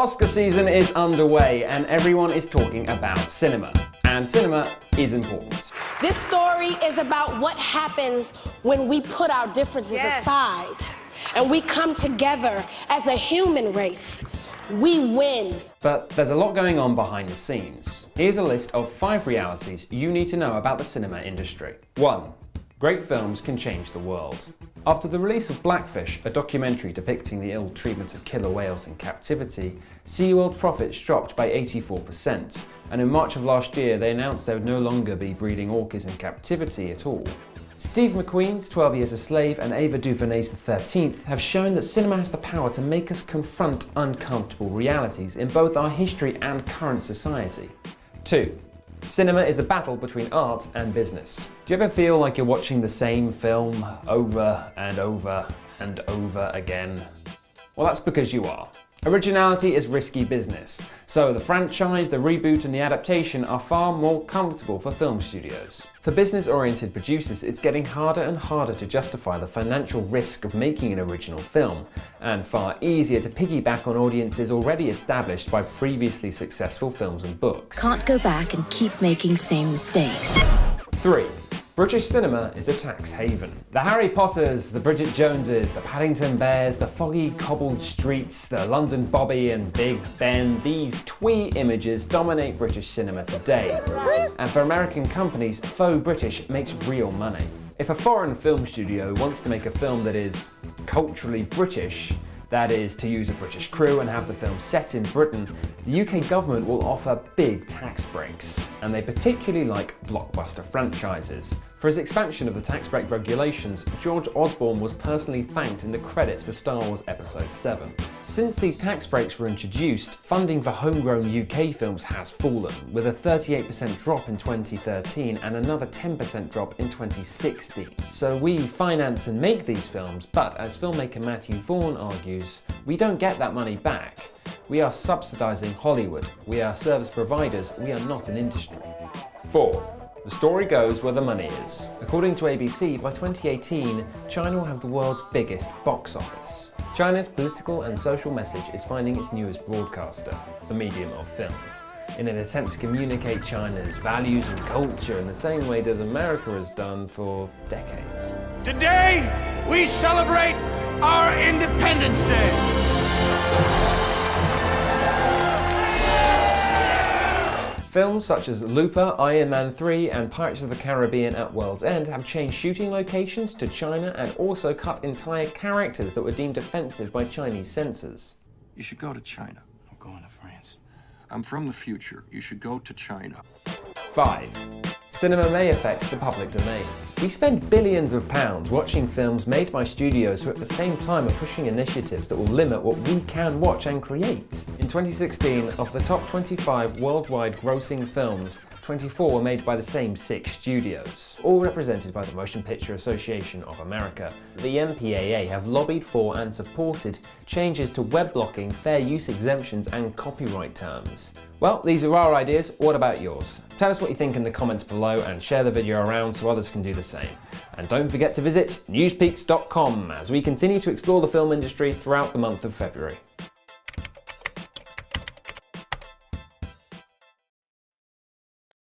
Oscar season is underway and everyone is talking about cinema. And cinema is important. This story is about what happens when we put our differences yes. aside and we come together as a human race. We win. But there's a lot going on behind the scenes. Here's a list of five realities you need to know about the cinema industry. 1. Great films can change the world. After the release of Blackfish, a documentary depicting the ill treatment of killer whales in captivity, SeaWorld profits dropped by 84%, and in March of last year they announced they would no longer be breeding orcas in captivity at all. Steve McQueen's 12 Years a Slave and Ava DuVernay's The 13th have shown that cinema has the power to make us confront uncomfortable realities in both our history and current society. 2. Cinema is a battle between art and business. Do you ever feel like you're watching the same film over and over and over again? Well, that's because you are. Originality is risky business, so the franchise, the reboot and the adaptation are far more comfortable for film studios. For business-oriented producers, it's getting harder and harder to justify the financial risk of making an original film, and far easier to piggyback on audiences already established by previously successful films and books. Can't go back and keep making same mistakes. 3. British cinema is a tax haven. The Harry Potters, the Bridget Joneses, the Paddington Bears, the foggy cobbled streets, the London Bobby and Big Ben, these twee images dominate British cinema today. And for American companies, faux British makes real money. If a foreign film studio wants to make a film that is culturally British, that is, to use a British crew and have the film set in Britain, the UK government will offer big tax breaks, and they particularly like blockbuster franchises. For his expansion of the tax break regulations, George Osborne was personally thanked in the credits for Star Wars Episode 7. Since these tax breaks were introduced, funding for homegrown UK films has fallen, with a 38% drop in 2013 and another 10% drop in 2016. So we finance and make these films, but as filmmaker Matthew Vaughn argues, we don't get that money back. We are subsidising Hollywood, we are service providers, we are not an industry. 4. The story goes where the money is. According to ABC, by 2018, China will have the world's biggest box office. China's political and social message is finding its newest broadcaster, the medium of film, in an attempt to communicate China's values and culture in the same way that America has done for decades. Today, we celebrate our Independence Day. Films such as Looper, Iron Man 3 and Pirates of the Caribbean at World's End have changed shooting locations to China and also cut entire characters that were deemed offensive by Chinese censors. You should go to China. I'm going to France. I'm from the future. You should go to China. 5 cinema may affect the public domain. We spend billions of pounds watching films made by studios who at the same time are pushing initiatives that will limit what we can watch and create. In 2016, of the top 25 worldwide grossing films, 24 were made by the same six studios, all represented by the Motion Picture Association of America. The MPAA have lobbied for and supported changes to web blocking, fair use exemptions and copyright terms. Well, these are our ideas, what about yours? Tell us what you think in the comments below and share the video around so others can do the same. And don't forget to visit newspeaks.com as we continue to explore the film industry throughout the month of February.